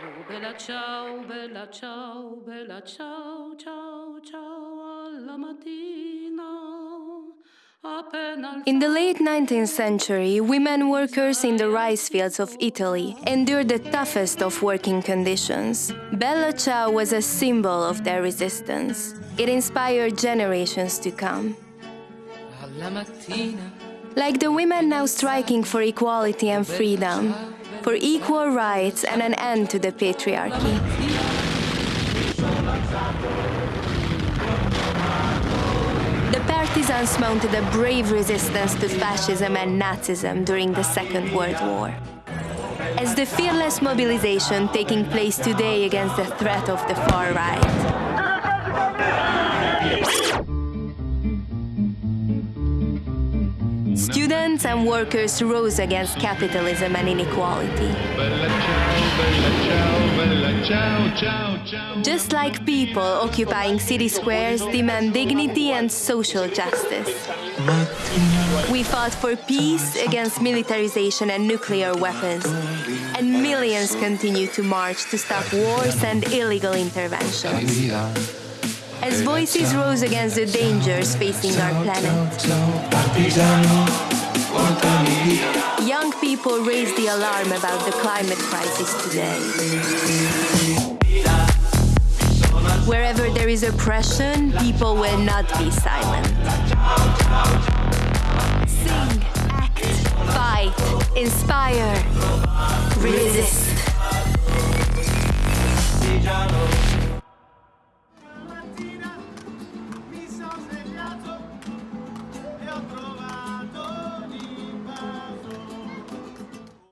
Oh bella ciao, bella ciao, bella ciao, ciao, ciao alla mattina. In the late 19th century, women workers in the rice fields of Italy endured the toughest of working conditions. Bella Ciao was a symbol of their resistance. It inspired generations to come. Like the women now striking for equality and freedom, for equal rights and an end to the patriarchy. The partisans mounted a brave resistance to fascism and Nazism during the Second World War. As the fearless mobilization taking place today against the threat of the far right. Students and workers rose against capitalism and inequality. Just like people occupying city squares demand dignity and social justice. We fought for peace against militarization and nuclear weapons. And millions continue to march to stop wars and illegal interventions. As voices rose against the dangers facing our planet, young people raised the alarm about the climate crisis today. Wherever there is oppression, people will not be silent. Sing, act, fight, inspire, resist.